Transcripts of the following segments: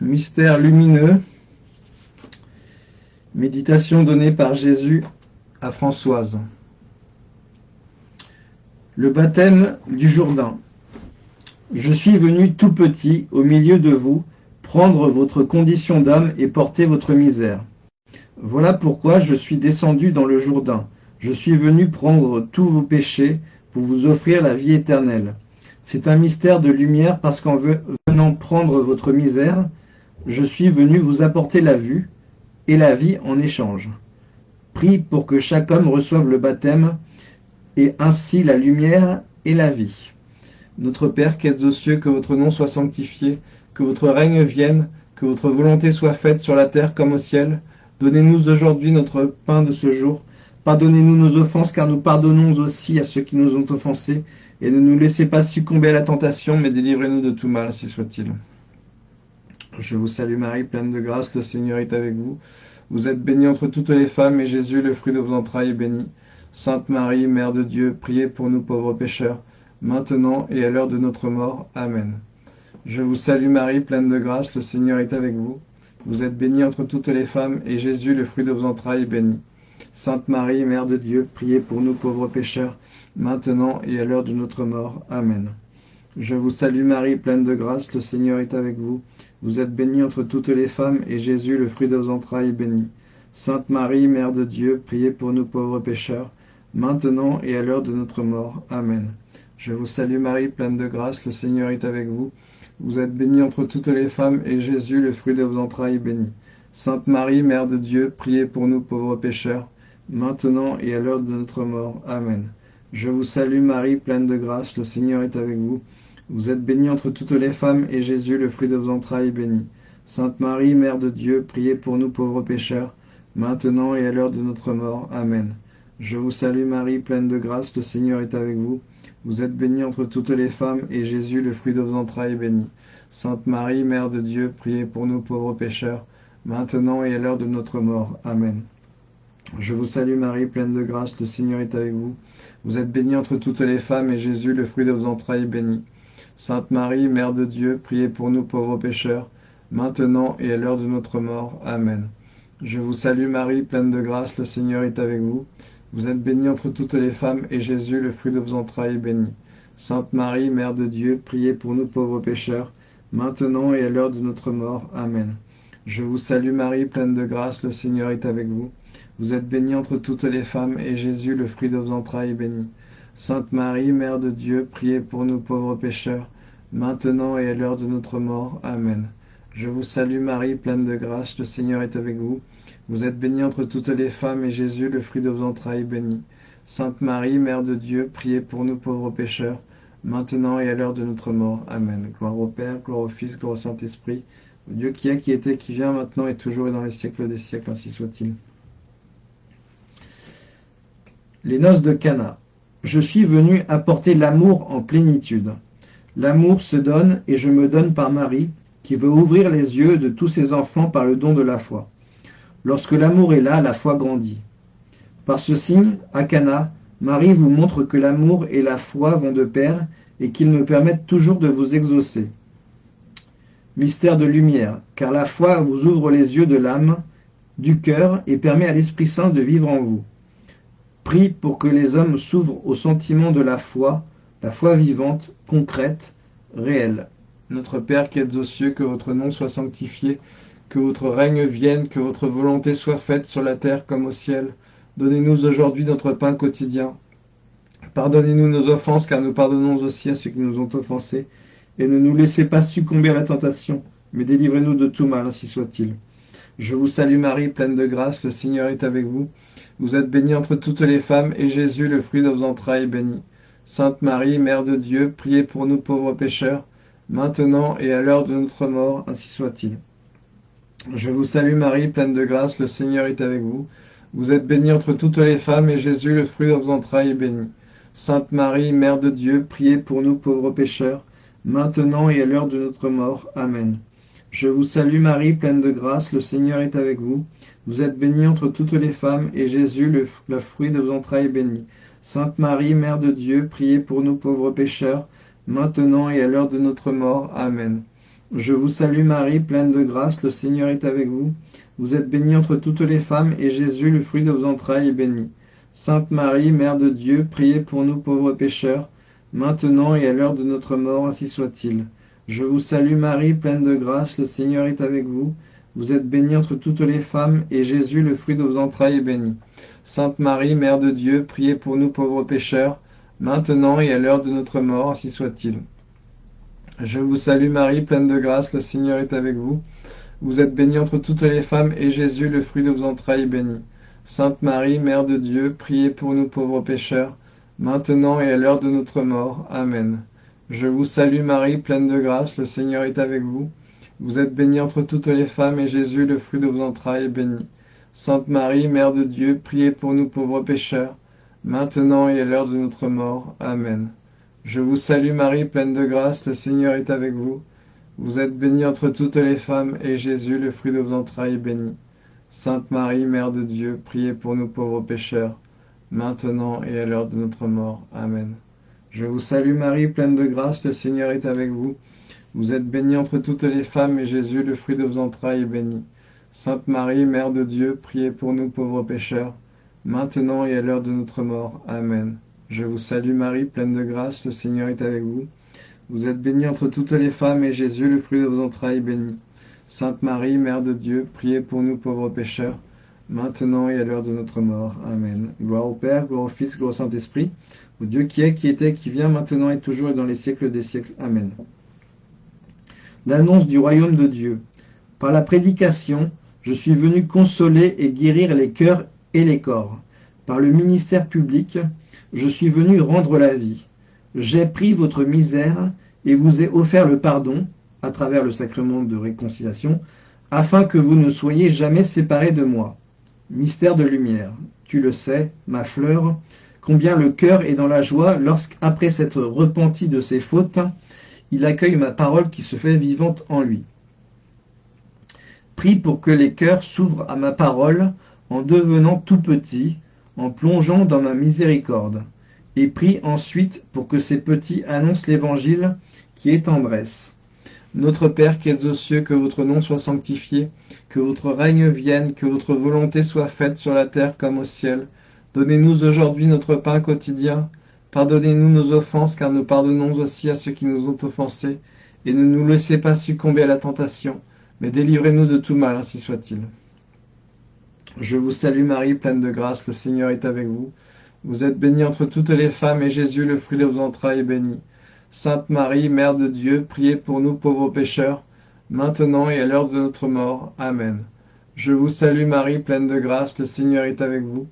mystère lumineux, méditation donnée par Jésus à Françoise. Le baptême du Jourdain. Je suis venu tout petit au milieu de vous, prendre votre condition d'homme et porter votre misère. Voilà pourquoi je suis descendu dans le Jourdain. Je suis venu prendre tous vos péchés pour vous offrir la vie éternelle. C'est un mystère de lumière parce qu'en venant prendre votre misère, je suis venu vous apporter la vue et la vie en échange. Prie pour que chaque homme reçoive le baptême et ainsi la lumière et la vie. Notre Père qui êtes aux cieux, que votre nom soit sanctifié, que votre règne vienne, que votre volonté soit faite sur la terre comme au ciel. Donnez-nous aujourd'hui notre pain de ce jour. Pardonnez-nous nos offenses, car nous pardonnons aussi à ceux qui nous ont offensés. Et ne nous laissez pas succomber à la tentation, mais délivrez-nous de tout mal, si soit-il. Je vous salue Marie, pleine de grâce, le Seigneur est avec vous. Vous êtes bénie entre toutes les femmes, et Jésus, le fruit de vos entrailles, est béni. Sainte Marie, Mère de Dieu, priez pour nous pauvres pécheurs, maintenant et à l'heure de notre mort. Amen. Je vous salue Marie, pleine de grâce, le Seigneur est avec vous. Vous êtes bénie entre toutes les femmes, et Jésus, le fruit de vos entrailles, est béni. Sainte Marie, Mère de Dieu, priez pour nous pauvres pécheurs, maintenant et à l'heure de notre mort. Amen. Je vous salue Marie, pleine de grâce, le Seigneur est avec vous. Vous êtes bénie entre toutes les femmes, et Jésus, le fruit de vos entrailles, est béni. Sainte Marie, Mère de Dieu, priez pour nous pauvres pécheurs, maintenant et à l'heure de notre mort. Amen. Je vous salue Marie, pleine de grâce, le Seigneur est avec vous. Vous êtes bénie entre toutes les femmes, et Jésus, le fruit de vos entrailles, est béni. Sainte Marie, Mère de Dieu, priez pour nous pauvres pécheurs, maintenant et à l'heure de notre mort. Amen. Je vous salue Marie, pleine de grâce, le Seigneur est avec vous. Vous êtes bénie entre toutes les femmes, et Jésus, le fruit de vos entrailles, est béni. Sainte Marie, Mère de Dieu, priez pour nous pauvres pécheurs, maintenant et à l'heure de notre mort. Amen. Je vous salue Marie, pleine de grâce, le Seigneur est avec vous. Vous êtes bénie entre toutes les femmes, et Jésus, le fruit de vos entrailles, est béni. Sainte Marie, Mère de Dieu, priez pour nous pauvres pécheurs, maintenant et à l'heure de notre mort. Amen. Je vous salue Marie, pleine de grâce, le Seigneur est avec vous. Vous êtes bénie entre toutes les femmes, et Jésus, le fruit de vos entrailles, est béni. Sainte Marie, Mère de Dieu, priez pour nous pauvres pécheurs, maintenant et à l'heure de notre mort. Amen. Je vous salue Marie, pleine de grâce, le Seigneur est avec vous. Vous êtes bénie entre toutes les femmes, et Jésus, le fruit de vos entrailles, est béni. Sainte Marie, Mère de Dieu, priez pour nous pauvres pécheurs, maintenant et à l'heure de notre mort. Amen. Je vous salue Marie, pleine de grâce, le Seigneur est avec vous. Vous êtes bénie entre toutes les femmes, et Jésus, le fruit de vos entrailles, est béni. Sainte Marie, Mère de Dieu, priez pour nous pauvres pécheurs, maintenant et à l'heure de notre mort. Amen. Je vous salue Marie, pleine de grâce, le Seigneur est avec vous. Vous êtes bénie entre toutes les femmes, et Jésus, le fruit de vos entrailles, est béni. Sainte Marie, Mère de Dieu, priez pour nous pauvres pécheurs, maintenant et à l'heure de notre mort. Amen. Gloire au Père, gloire au Fils, gloire au Saint-Esprit, au Dieu qui est, qui était, qui vient, maintenant et toujours et dans les siècles des siècles, ainsi soit-il. Les noces de Cana. Je suis venu apporter l'amour en plénitude. L'amour se donne et je me donne par Marie, qui veut ouvrir les yeux de tous ses enfants par le don de la foi. Lorsque l'amour est là, la foi grandit. Par ce signe, à Cana, Marie vous montre que l'amour et la foi vont de pair et qu'ils me permettent toujours de vous exaucer. Mystère de lumière, car la foi vous ouvre les yeux de l'âme, du cœur et permet à l'Esprit Saint de vivre en vous. Prie pour que les hommes s'ouvrent au sentiment de la foi, la foi vivante, concrète, réelle. Notre Père qui êtes aux cieux, que votre nom soit sanctifié, que votre règne vienne, que votre volonté soit faite sur la terre comme au ciel. Donnez-nous aujourd'hui notre pain quotidien. Pardonnez-nous nos offenses, car nous pardonnons aussi à ceux qui nous ont offensés. Et ne nous laissez pas succomber à la tentation, mais délivrez-nous de tout mal, ainsi soit-il. Je vous salue Marie, pleine de grâce, le Seigneur est avec vous. Vous êtes bénie entre toutes les femmes, et Jésus, le fruit de vos entrailles, est béni. Sainte Marie, Mère de Dieu, priez pour nous pauvres pécheurs, maintenant et à l'heure de notre mort, ainsi soit-il. Je vous salue Marie, pleine de grâce, le Seigneur est avec vous. Vous êtes bénie entre toutes les femmes, et Jésus, le fruit de vos entrailles, est béni. Sainte Marie, Mère de Dieu, priez pour nous pauvres pécheurs, maintenant et à l'heure de notre mort. Amen. Je vous salue Marie, pleine de grâce, le Seigneur est avec vous. Vous êtes bénie entre toutes les femmes, et Jésus, le, fruit de vos entrailles, est béni. Sainte Marie, Mère de Dieu, priez pour nous pauvres pécheurs, maintenant et à l'heure de notre mort. Amen. Je vous salue Marie, pleine de grâce, le Seigneur est avec vous. Vous êtes bénie entre toutes les femmes, et Jésus, le fruit de vos entrailles, est béni. Sainte Marie, Mère de Dieu, priez pour nous pauvres pécheurs, maintenant et à l'heure de notre mort, ainsi soit-il. Je vous salue Marie, pleine de grâce, le Seigneur est avec vous. Vous êtes bénie entre toutes les femmes, et Jésus, le fruit de vos entrailles, est béni. Sainte Marie, Mère de Dieu, priez pour nous pauvres pécheurs, maintenant et à l'heure de notre mort, ainsi soit-il. Je vous salue Marie, pleine de grâce, le Seigneur est avec vous. Vous êtes bénie entre toutes les femmes, et Jésus, le fruit de vos entrailles, est béni. Sainte Marie, Mère de Dieu, priez pour nous pauvres pécheurs, maintenant et à l'heure de notre mort. Amen. Je vous salue Marie, pleine de grâce, le Seigneur est avec vous. Vous êtes bénie entre toutes les femmes, et Jésus, le fruit de vos entrailles, est béni. Sainte Marie, Mère de Dieu, priez pour nous pauvres pécheurs, maintenant et à l'heure de notre mort. Amen. Je vous salue Marie, pleine de grâce, le Seigneur est avec vous. Vous êtes bénie entre toutes les femmes, et Jésus, le fruit de vos entrailles, est béni. Sainte Marie, Mère de Dieu, priez pour nous pauvres pécheurs, maintenant et à l'heure de notre mort. Amen. Je vous salue Marie, pleine de grâce, le Seigneur est avec vous. Vous êtes bénie entre toutes les femmes, et Jésus, le fruit de vos entrailles, est béni. Sainte Marie, Mère de Dieu, priez pour nous pauvres pécheurs, maintenant et à l'heure de notre mort. Amen. Je vous salue Marie, pleine de grâce, le Seigneur est avec vous. Vous êtes bénie entre toutes les femmes, et Jésus, le fruit de vos entrailles, est béni. Sainte Marie, Mère de Dieu, priez pour nous pauvres pécheurs, maintenant et à l'heure de notre mort. Amen. Gloire au Père, gloire au Fils, gloire au Saint-Esprit, au Dieu qui est, qui était, qui vient, maintenant et toujours et dans les siècles des siècles. Amen. L'annonce du royaume de Dieu. Par la prédication, je suis venu consoler et guérir les cœurs et les corps. Par le ministère public, je suis venu rendre la vie. J'ai pris votre misère et vous ai offert le pardon, à travers le sacrement de réconciliation, afin que vous ne soyez jamais séparés de moi. Mystère de lumière. Tu le sais, ma fleur, combien le cœur est dans la joie lorsqu'après s'être repenti de ses fautes, il accueille ma parole qui se fait vivante en lui. Prie pour que les cœurs s'ouvrent à ma parole en devenant tout petits, en plongeant dans ma miséricorde, et prie ensuite pour que ces petits annoncent l'évangile qui est tendresse. Notre Père qui êtes aux cieux, que votre nom soit sanctifié, que votre règne vienne, que votre volonté soit faite sur la terre comme au ciel. Donnez-nous aujourd'hui notre pain quotidien. Pardonnez-nous nos offenses, car nous pardonnons aussi à ceux qui nous ont offensés. Et ne nous laissez pas succomber à la tentation, mais délivrez-nous de tout mal, ainsi soit-il. Je vous salue Marie, pleine de grâce, le Seigneur est avec vous. Vous êtes bénie entre toutes les femmes, et Jésus, le fruit de vos entrailles, est béni. Sainte Marie, Mère de Dieu, priez pour nous pauvres pécheurs, maintenant et à l'heure de notre mort. Amen. Je vous salue Marie, pleine de grâce, le Seigneur est avec vous.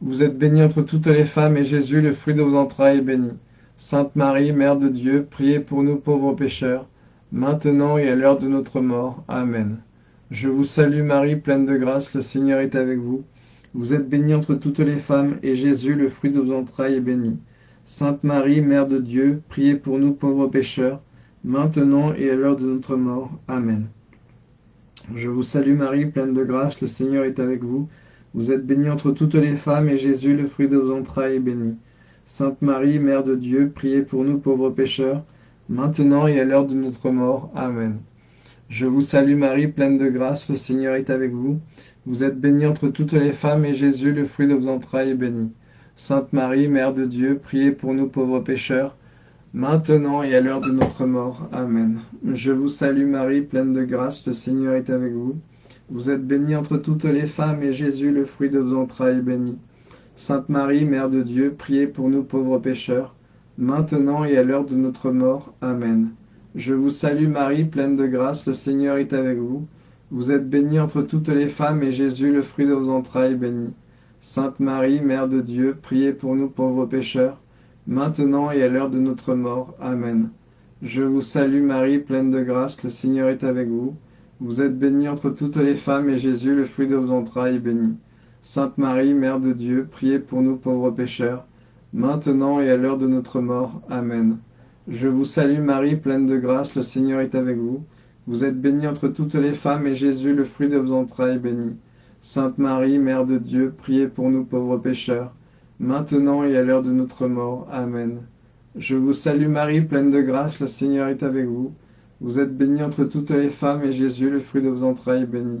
Vous êtes bénie entre toutes les femmes, et Jésus, le fruit de vos entrailles, est béni. Sainte Marie, Mère de Dieu, priez pour nous pauvres pécheurs, maintenant et à l'heure de notre mort. Amen. Je vous salue Marie, pleine de grâce, le Seigneur est avec vous. Vous êtes bénie entre toutes les femmes, et Jésus, le fruit de vos entrailles, est béni. Sainte Marie, Mère de Dieu, priez pour nous pauvres pécheurs, maintenant et à l'heure de notre mort. Amen. Je vous salue Marie, pleine de grâce, le Seigneur est avec vous. Vous êtes bénie entre toutes les femmes, et Jésus, le fruit de vos entrailles, est béni. Sainte Marie, Mère de Dieu, priez pour nous pauvres pécheurs, maintenant et à l'heure de notre mort. Amen. Je vous salue Marie, pleine de grâce, le Seigneur est avec vous. Vous êtes bénie entre toutes les femmes, et Jésus, le fruit de vos entrailles, est béni. Sainte Marie, Mère de Dieu, priez pour nous pauvres pécheurs, maintenant et à l'heure de notre mort. Amen. Je vous salue Marie, pleine de grâce, le Seigneur est avec vous. Vous êtes bénie entre toutes les femmes, et Jésus, le fruit de vos entrailles, est béni. Sainte Marie, Mère de Dieu, priez pour nous pauvres pécheurs, maintenant et à l'heure de notre mort. Amen. Je vous salue Marie, pleine de grâce, le Seigneur est avec vous. Vous êtes bénie entre toutes les femmes, et Jésus, le fruit de vos entrailles, est béni. Sainte Marie, Mère de Dieu, priez pour nous pauvres pécheurs, maintenant et à l'heure de notre mort. Amen. Je vous salue Marie, pleine de grâce, le Seigneur est avec vous. Vous êtes bénie entre toutes les femmes, et Jésus, le fruit de vos entrailles, est béni. Sainte Marie, Mère de Dieu, priez pour nous pauvres pécheurs, maintenant et à l'heure de notre mort. Amen. Je vous salue Marie, pleine de grâce, le Seigneur est avec vous. Vous êtes bénie entre toutes les femmes, et Jésus, le fruit de vos entrailles, est béni. Sainte Marie, Mère de Dieu, priez pour nous pauvres pécheurs, maintenant et à l'heure de notre mort. Amen. Je vous salue Marie, pleine de grâce, le Seigneur est avec vous. Vous êtes bénie entre toutes les femmes, et Jésus, le fruit de vos entrailles, est béni.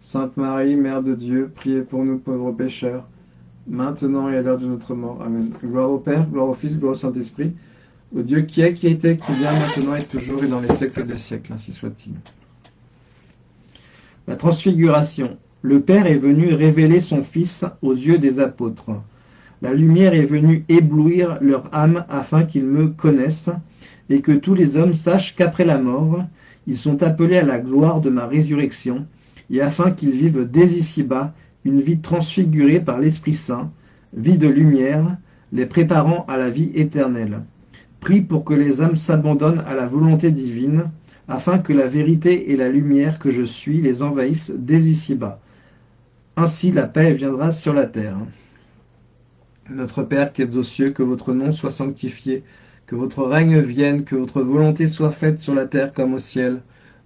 Sainte Marie, Mère de Dieu, priez pour nous pauvres pécheurs, maintenant et à l'heure de notre mort. Amen. Gloire au Père, gloire au Fils, gloire au Saint-Esprit, au Dieu qui est, qui était, qui vient, maintenant et toujours et dans les siècles des siècles, ainsi soit-il. La transfiguration. Le Père est venu révéler son Fils aux yeux des apôtres. La lumière est venue éblouir leur âme afin qu'ils me connaissent et que tous les hommes sachent qu'après la mort, ils sont appelés à la gloire de ma résurrection et afin qu'ils vivent dès ici-bas une vie transfigurée par l'Esprit Saint, vie de lumière, les préparant à la vie éternelle. Prie pour que les âmes s'abandonnent à la volonté divine, afin que la vérité et la lumière que je suis les envahissent dès ici-bas. Ainsi la paix viendra sur la terre. Notre Père qui êtes aux cieux, que votre nom soit sanctifié, que votre règne vienne, que votre volonté soit faite sur la terre comme au ciel.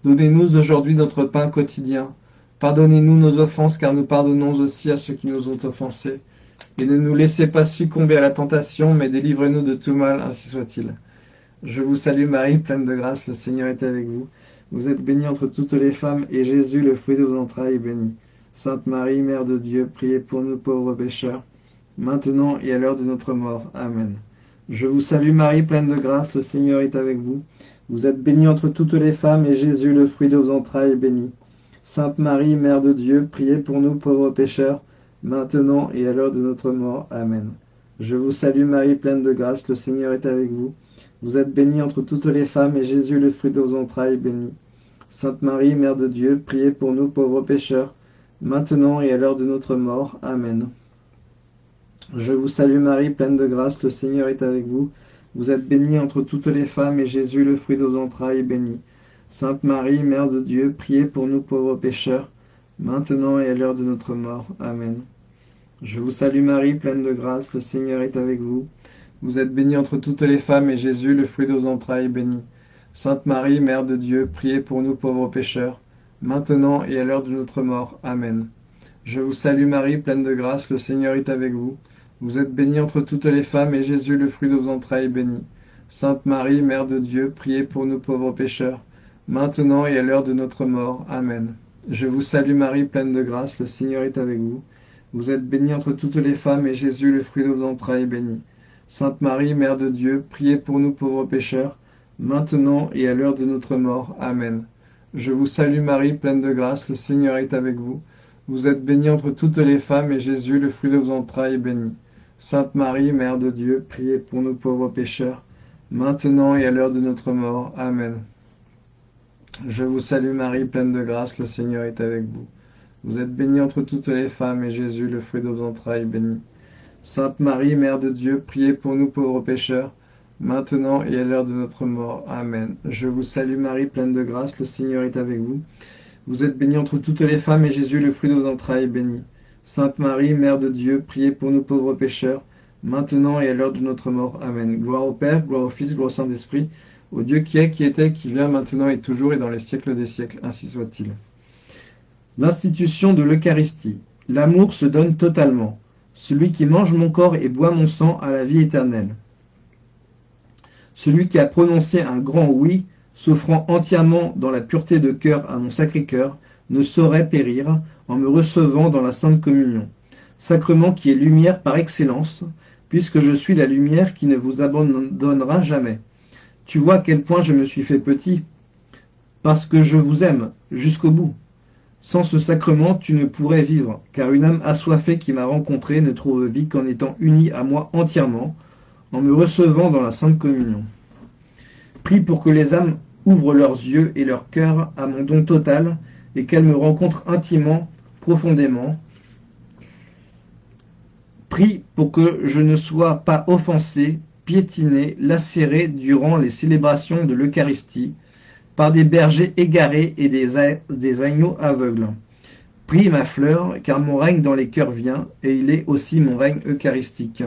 Donnez-nous aujourd'hui notre pain quotidien. Pardonnez-nous nos offenses, car nous pardonnons aussi à ceux qui nous ont offensés. Et ne nous laissez pas succomber à la tentation, mais délivrez-nous de tout mal, ainsi soit-il. Je vous salue Marie, pleine de grâce, le Seigneur est avec vous. Vous êtes bénie entre toutes les femmes, et Jésus, le fruit de vos entrailles, est béni. Sainte Marie, Mère de Dieu, priez pour nous pauvres pécheurs, maintenant et à l'heure de notre mort. Amen. Je vous salue Marie, pleine de grâce, le Seigneur est avec vous. Vous êtes bénie entre toutes les femmes, et Jésus, le fruit de vos entrailles, est béni. Sainte Marie, Mère de Dieu, priez pour nous pauvres pécheurs, maintenant et à l'heure de notre mort. Amen. Je vous salue Marie, pleine de grâce, le Seigneur est avec vous. Vous êtes bénie entre toutes les femmes, et Jésus, le fruit de vos entrailles, est béni. Sainte Marie, Mère de Dieu, priez pour nous pauvres pécheurs, maintenant et à l'heure de notre mort. Amen. Je vous salue Marie, pleine de grâce, le Seigneur est avec vous. Vous êtes bénie entre toutes les femmes, et Jésus, le fruit de vos entrailles, est béni. Sainte Marie, Mère de Dieu, priez pour nous pauvres pécheurs, maintenant et à l'heure de notre mort. Amen. Je vous salue Marie, pleine de grâce, le Seigneur est avec vous. Vous êtes bénie entre toutes les femmes, et Jésus, le fruit de vos entrailles, est béni. Sainte Marie, Mère de Dieu, priez pour nous pauvres pécheurs, maintenant et à l'heure de notre mort. Amen. Je vous salue Marie, pleine de grâce, le Seigneur est avec vous. Vous êtes bénie entre toutes les femmes, et Jésus, le fruit de vos entrailles, est béni. Sainte Marie, Mère de Dieu, priez pour nous pauvres pécheurs, maintenant et à l'heure de notre mort. Amen. Je vous salue Marie, pleine de grâce, le Seigneur est avec vous. Vous êtes bénie entre toutes les femmes, et Jésus, le fruit de vos entrailles, est béni. Sainte Marie, Mère de Dieu, priez pour nous pauvres pécheurs, maintenant et à l'heure de notre mort. Amen. Je vous salue Marie, pleine de grâce, le Seigneur est avec vous. Vous êtes bénie entre toutes les femmes, et Jésus, le fruit de vos entrailles, est béni. Sainte Marie, Mère de Dieu, priez pour nous pauvres pécheurs, maintenant et à l'heure de notre mort. Amen. Je vous salue Marie, pleine de grâce, le Seigneur est avec vous. Vous êtes bénie entre toutes les femmes, et Jésus, le fruit de vos entrailles, est béni. Sainte Marie, Mère de Dieu, priez pour nous pauvres pécheurs, maintenant et à l'heure de notre mort. Amen. Je vous salue Marie, pleine de grâce, le Seigneur est avec vous. Vous êtes bénie entre toutes les femmes, et Jésus, le fruit de vos entrailles, est béni. Sainte Marie, Mère de Dieu, priez pour nous pauvres pécheurs, maintenant et à l'heure de notre mort. Amen. Gloire au Père, gloire au Fils, gloire au Saint-Esprit, au Dieu qui est, qui était, qui vient, maintenant et toujours, et dans les siècles des siècles. Ainsi soit-il. L'institution de l'Eucharistie. L'amour se donne totalement. Celui qui mange mon corps et boit mon sang a la vie éternelle. Celui qui a prononcé un grand oui, s'offrant entièrement dans la pureté de cœur à mon sacré cœur, ne saurait périr en me recevant dans la Sainte Communion. Sacrement qui est lumière par excellence, puisque je suis la lumière qui ne vous abandonnera jamais. Tu vois à quel point je me suis fait petit, parce que je vous aime jusqu'au bout. Sans ce sacrement, tu ne pourrais vivre, car une âme assoiffée qui m'a rencontré ne trouve vie qu'en étant unie à moi entièrement, en me recevant dans la Sainte Communion. Prie pour que les âmes ouvrent leurs yeux et leur cœur à mon don total, et qu'elles me rencontrent intimement, profondément. Prie pour que je ne sois pas offensé, piétiné, lacéré durant les célébrations de l'Eucharistie, par des bergers égarés et des, des agneaux aveugles. Prie ma fleur, car mon règne dans les cœurs vient, et il est aussi mon règne eucharistique.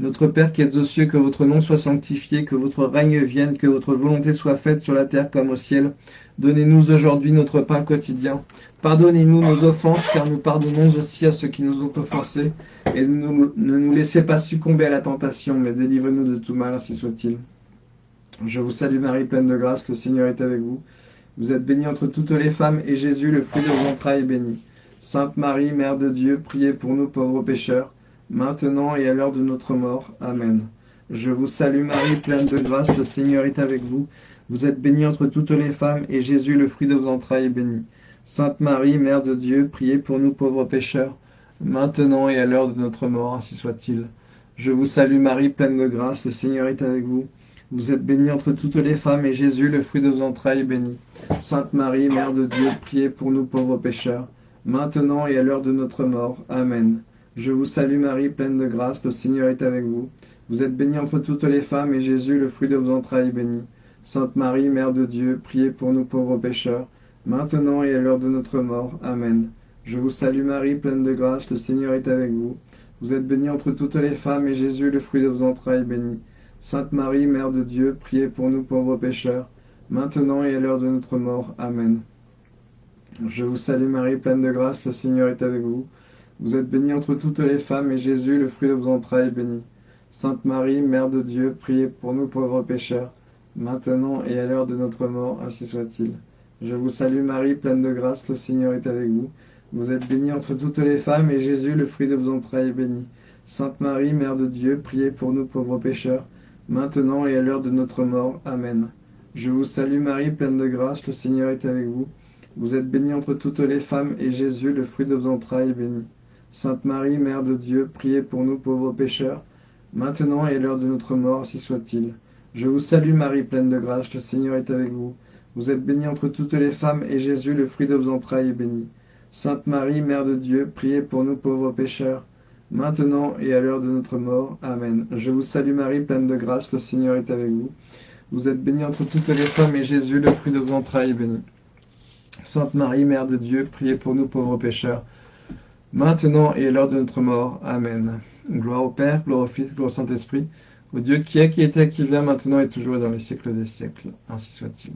Notre Père qui êtes aux cieux, que votre nom soit sanctifié, que votre règne vienne, que votre volonté soit faite sur la terre comme au ciel. Donnez-nous aujourd'hui notre pain quotidien. Pardonnez-nous nos offenses, car nous pardonnons aussi à ceux qui nous ont offensés. Et ne nous laissez pas succomber à la tentation, mais délivrez-nous de tout mal, ainsi soit-il. Je vous salue Marie, pleine de grâce, le Seigneur est avec vous. Vous êtes bénie entre toutes les femmes, et Jésus, le fruit de vos entrailles, est béni. Sainte Marie, Mère de Dieu, priez pour nous pauvres pécheurs, maintenant et à l'heure de notre mort. Amen. Je vous salue Marie, pleine de grâce, le Seigneur est avec vous. Vous êtes bénie entre toutes les femmes, et Jésus, le fruit de vos entrailles, est béni. Sainte Marie, Mère de Dieu, priez pour nous pauvres pécheurs, maintenant et à l'heure de notre mort, ainsi soit-il. Je vous salue Marie, pleine de grâce, le Seigneur est avec vous. Vous êtes bénie entre toutes les femmes, et Jésus, le fruit de vos entrailles, est béni. Sainte Marie, Mère de Dieu, priez pour nous pauvres pécheurs, maintenant et à l'heure de notre mort. Amen. Je vous salue Marie, pleine de grâce, le Seigneur est avec vous. Vous êtes bénie entre toutes les femmes, et Jésus, le fruit de vos entrailles, est béni. Sainte Marie, Mère de Dieu, priez pour nous pauvres pécheurs, maintenant et à l'heure de notre mort. Amen. Je vous salue Marie, pleine de grâce, le Seigneur est avec vous. Vous êtes bénie entre toutes les femmes, et Jésus, le fruit de vos entrailles, est béni. Sainte Marie, Mère de Dieu, priez pour nous pauvres pécheurs, maintenant et à l'heure de notre mort. Amen. Je vous salue Marie, pleine de grâce, le Seigneur est avec vous. Vous êtes bénie entre toutes les femmes, et Jésus, le fruit de vos entrailles, est béni. Sainte Marie, Mère de Dieu, priez pour nous pauvres pécheurs, maintenant et à l'heure de notre mort, ainsi soit-il. Je vous salue Marie, pleine de grâce, le Seigneur est avec vous. Vous êtes bénie entre toutes les femmes, et Jésus, le fruit de vos entrailles, est béni. Sainte Marie, Mère de Dieu, priez pour nous pauvres pécheurs, maintenant et à l'heure de notre mort. Amen. Je vous salue Marie, pleine de grâce, le Seigneur est avec vous. Vous êtes bénie entre toutes les femmes, et Jésus, le fruit de vos entrailles, est béni. Sainte Marie, Mère de Dieu, priez pour nous pauvres pécheurs, maintenant et à l'heure de notre mort, si soit-il. Je vous salue Marie, pleine de grâce, le Seigneur est avec vous. Vous êtes bénie entre toutes les femmes, et Jésus, le fruit de vos entrailles, est béni. Sainte Marie, Mère de Dieu, priez pour nous pauvres pécheurs, maintenant et à l'heure de notre mort. Amen. Je vous salue Marie, pleine de grâce, le Seigneur est avec vous. Vous êtes bénie entre toutes les femmes, et Jésus, le fruit de vos entrailles, est béni. Sainte Marie, Mère de Dieu, priez pour nous pauvres pécheurs, maintenant et à l'heure de notre mort. Amen. Gloire au Père, gloire au Fils, gloire au Saint-Esprit, au Dieu qui est, qui était, qui vient, maintenant et toujours et dans les siècles des siècles. Ainsi soit-il.